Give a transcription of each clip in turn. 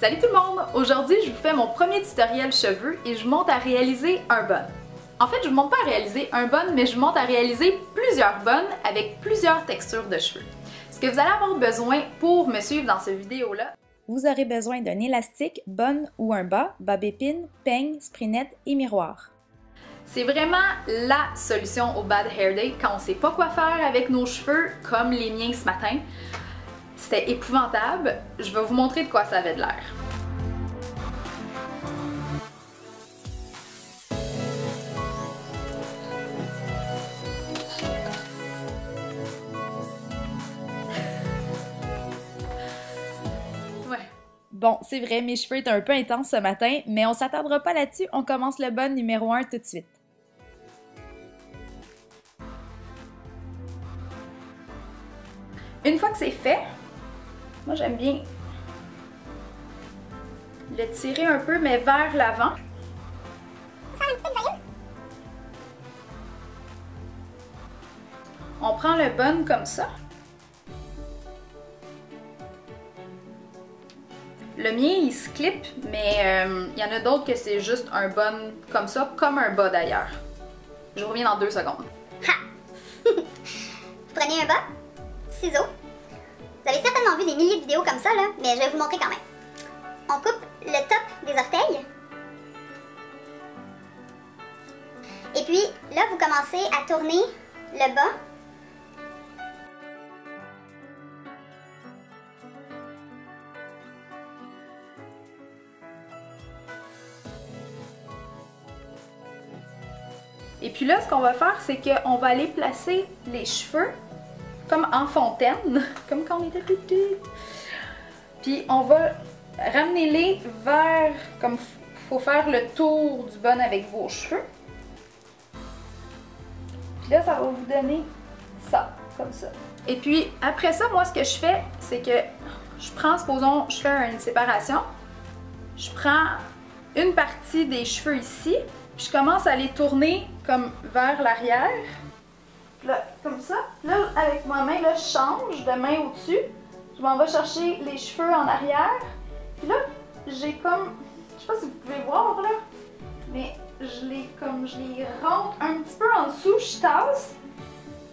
Salut tout le monde! Aujourd'hui, je vous fais mon premier tutoriel cheveux et je monte à réaliser un bun. En fait, je ne monte pas à réaliser un bun, mais je monte à réaliser plusieurs buns avec plusieurs textures de cheveux. Ce que vous allez avoir besoin pour me suivre dans cette vidéo-là, vous aurez besoin d'un élastique, bun ou un bas, bob épine, peigne, sprinette et miroir. C'est vraiment la solution au bad hair day quand on sait pas quoi faire avec nos cheveux, comme les miens ce matin. C'était épouvantable. Je vais vous montrer de quoi ça avait de l'air. Bon, c'est vrai, mes cheveux étaient un peu intenses ce matin, mais on s'attardera pas là-dessus, on commence le bon numéro 1 tout de suite. Une fois que c'est fait, moi j'aime bien le tirer un peu, mais vers l'avant. On prend le bun comme ça. Le mien, il se clip, mais euh, il y en a d'autres que c'est juste un bun comme ça, comme un bas d'ailleurs. Je reviens dans deux secondes. Ha! Vous prenez un bas, ciseaux. Vous avez certainement vu des milliers de vidéos comme ça, là, mais je vais vous montrer quand même. On coupe le top des orteils. Et puis, là, vous commencez à tourner le bas Et puis là, ce qu'on va faire, c'est qu'on va aller placer les cheveux comme en fontaine, comme quand on était petit. Puis on va ramener-les vers, comme faut faire le tour du bon avec vos cheveux. Puis là, ça va vous donner ça, comme ça. Et puis après ça, moi, ce que je fais, c'est que je prends, supposons, je fais une séparation. Je prends une partie des cheveux ici, puis je commence à les tourner comme vers l'arrière. Là, comme ça. Là, avec ma main, là, je change de main au-dessus. Je m'en vais chercher les cheveux en arrière. Puis là, j'ai comme... Je sais pas si vous pouvez voir, là. Mais je les, comme, je les rentre un petit peu en dessous, je tasse.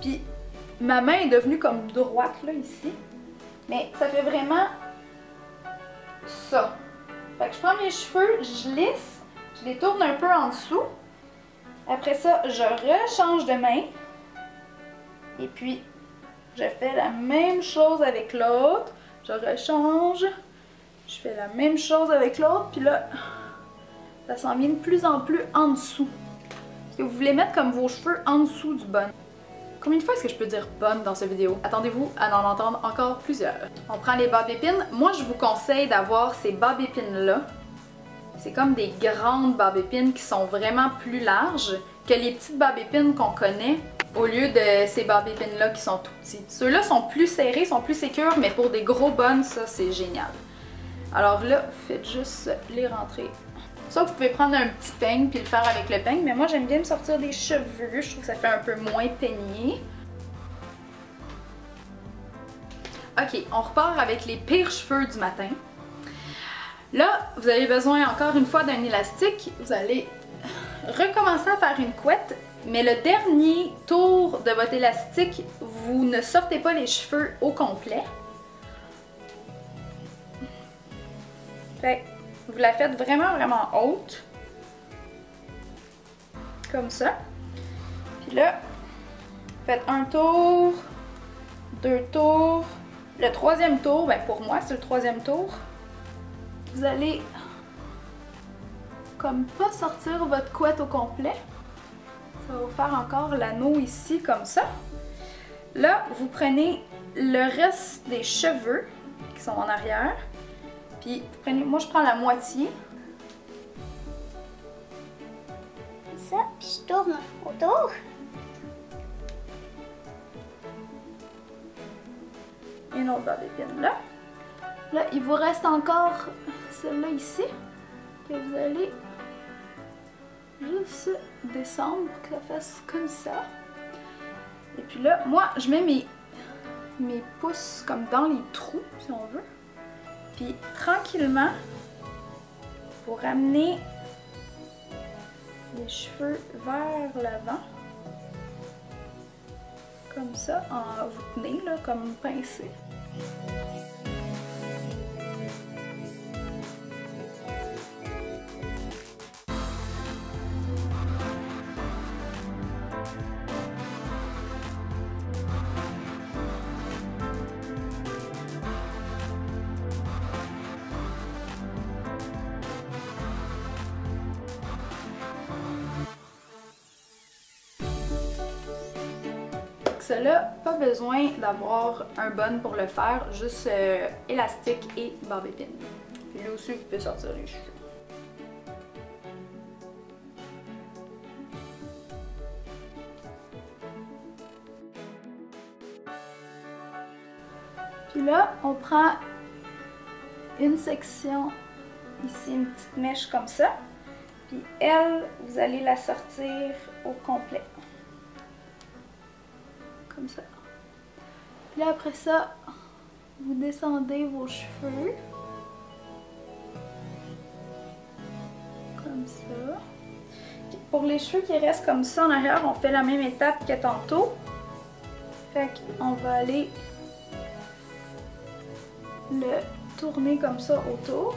Puis ma main est devenue comme droite, là, ici. Mais ça fait vraiment ça. Fait que je prends mes cheveux, je lisse je les tourne un peu en dessous. Après ça, je rechange de main. Et puis, je fais la même chose avec l'autre. Je rechange. Je fais la même chose avec l'autre. Puis là, ça s'en vient de plus en plus en dessous. Parce que vous voulez mettre comme vos cheveux en dessous du bun? Combien de fois est-ce que je peux dire bonne dans cette vidéo? Attendez-vous à en entendre encore plusieurs. On prend les bobs épines. Moi, je vous conseille d'avoir ces bobs épines-là c'est comme des grandes barbépines qui sont vraiment plus larges que les petites barbépines qu'on connaît au lieu de ces barbépines-là qui sont tout petits. Ceux-là sont plus serrés, sont plus sécures, mais pour des gros bonnes, ça c'est génial. Alors là, faites juste les rentrer. Ça, vous pouvez prendre un petit peigne puis le faire avec le peigne, mais moi j'aime bien me sortir des cheveux, je trouve que ça fait un peu moins peigné. Ok, on repart avec les pires cheveux du matin. Là, vous avez besoin encore une fois d'un élastique. Vous allez recommencer à faire une couette, mais le dernier tour de votre élastique, vous ne sortez pas les cheveux au complet. Vous la faites vraiment, vraiment haute. Comme ça. Puis là, faites un tour, deux tours. Le troisième tour, ben pour moi, c'est le troisième tour vous allez comme pas sortir votre couette au complet. Ça va vous faire encore l'anneau ici comme ça. Là, vous prenez le reste des cheveux qui sont en arrière. Puis, prenez, moi je prends la moitié. Ça, puis je tourne autour. Une autre barre d'épines là. Là, il vous reste encore celle-là ici, que vous allez juste descendre pour que ça fasse comme ça. Et puis là, moi, je mets mes, mes pouces comme dans les trous, si on veut. Puis tranquillement, vous ramenez les cheveux vers l'avant. Comme ça, en vous tenez là, comme une Cela, pas besoin d'avoir un bun pour le faire, juste euh, élastique et barbe épine. Puis là aussi, vous pouvez sortir les cheveux. Puis là, on prend une section ici, une petite mèche comme ça. Puis elle, vous allez la sortir au complet. Là, après ça, vous descendez vos cheveux. Comme ça. Pour les cheveux qui restent comme ça en arrière, on fait la même étape que tantôt. Fait qu'on va aller le tourner comme ça autour.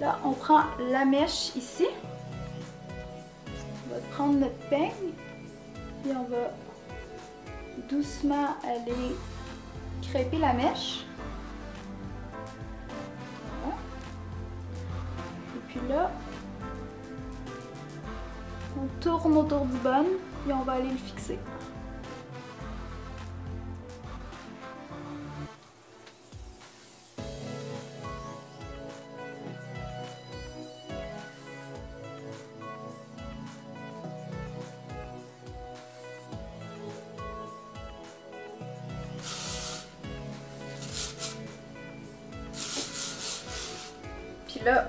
Là, on prend la mèche ici. On va prendre notre peigne. Et on va doucement aller crêper la mèche. Et puis là, on tourne autour du bun et on va aller le fixer. Puis là,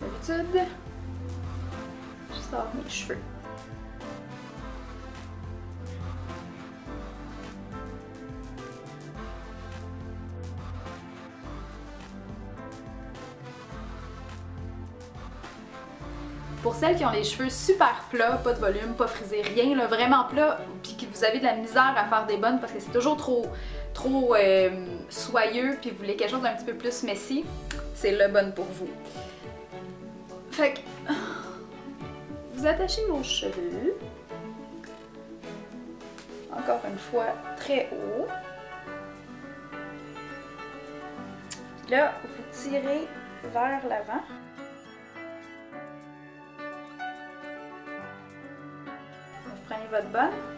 comme d'habitude, je sors mes cheveux. Pour celles qui ont les cheveux super plats, pas de volume, pas frisé, rien, là, vraiment plat, puis que vous avez de la misère à faire des bonnes parce que c'est toujours trop, trop euh, soyeux, puis vous voulez quelque chose d'un petit peu plus messy, c'est le bon pour vous. Fait que vous attachez vos cheveux. Encore une fois, très haut. Là, vous tirez vers l'avant. Vous prenez votre bonne.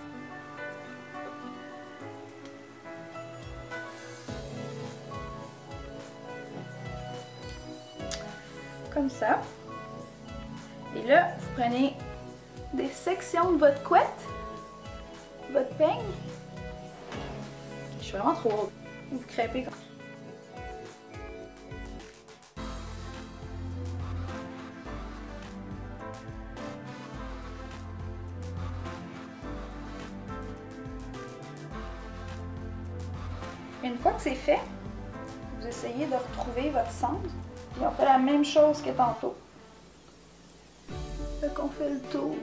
Ça. Et là, vous prenez des sections de votre couette, votre peigne. Je suis vraiment trop haute. Vous crêpez comme Une fois que c'est fait, vous essayez de retrouver votre centre. Puis on fait la même chose que tantôt. Fait qu'on fait le tour.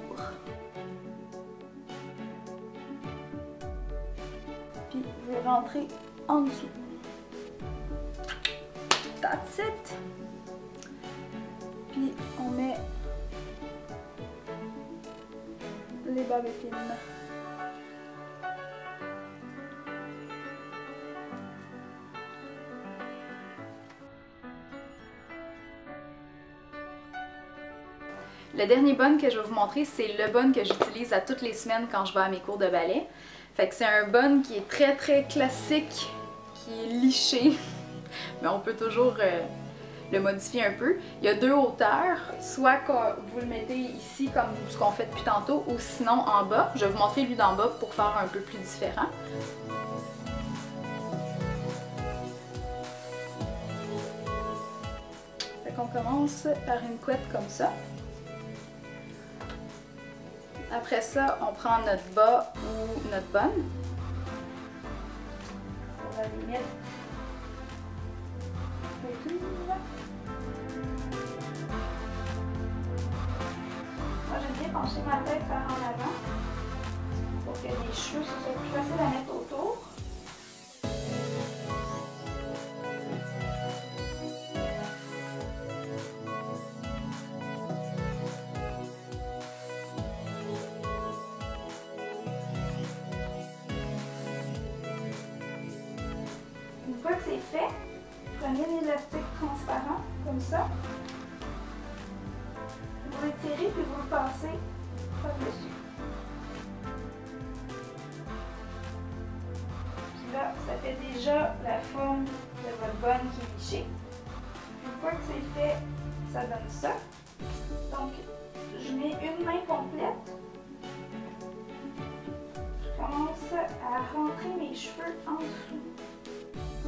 Puis vous rentrez en dessous. That's it! Puis on met les bobes Le dernier bun que je vais vous montrer, c'est le bun que j'utilise à toutes les semaines quand je vais à mes cours de ballet. Fait que c'est un bun qui est très très classique, qui est liché, mais on peut toujours euh, le modifier un peu. Il y a deux hauteurs, soit vous le mettez ici comme ce qu'on fait depuis tantôt, ou sinon en bas. Je vais vous montrer lui d'en bas pour faire un peu plus différent. Fait qu'on commence par une couette comme ça. Après ça, on prend notre bas ou notre bonne. On va les mettre Moi, j'aime bien pencher ma tête par en avant pour que les cheveux, soit plus facile à mettre c'est fait, prenez l'élastique transparent, comme ça. Vous l'étirez puis vous le passez par-dessus. Puis là, ça fait déjà la forme de votre bonne qui est lichée. Une fois que c'est fait, ça donne ça. Donc, je mets une main complète. Je commence à rentrer mes cheveux en dessous.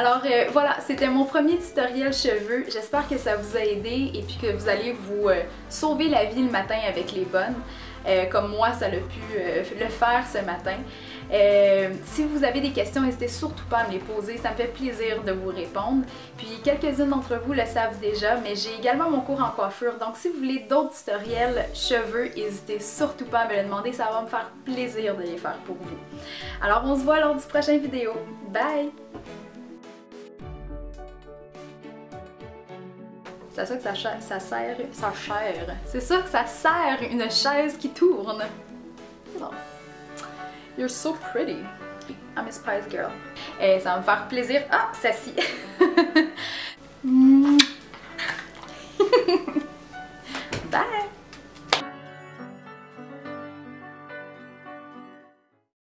Alors euh, voilà, c'était mon premier tutoriel cheveux. J'espère que ça vous a aidé et puis que vous allez vous euh, sauver la vie le matin avec les bonnes. euh, comme moi, ça l'a pu le faire ce matin. Si vous avez des questions, n'hésitez surtout pas à me les poser. Ça me fait plaisir de vous répondre. Puis quelques-unes d'entre vous le savent déjà, mais j'ai également mon cours en coiffure. Donc si vous voulez d'autres tutoriels cheveux, n'hésitez surtout pas à me le demander. Ça va me faire plaisir de les faire pour vous. Alors on se voit lors du prochain vidéo. Bye! C'est à ça que ça, ça sert, ça sert. C'est ça que ça sert une chaise qui tourne. Oh. You're so pretty. I'm a Spice Girl. Et ça va me faire plaisir. Ah, ça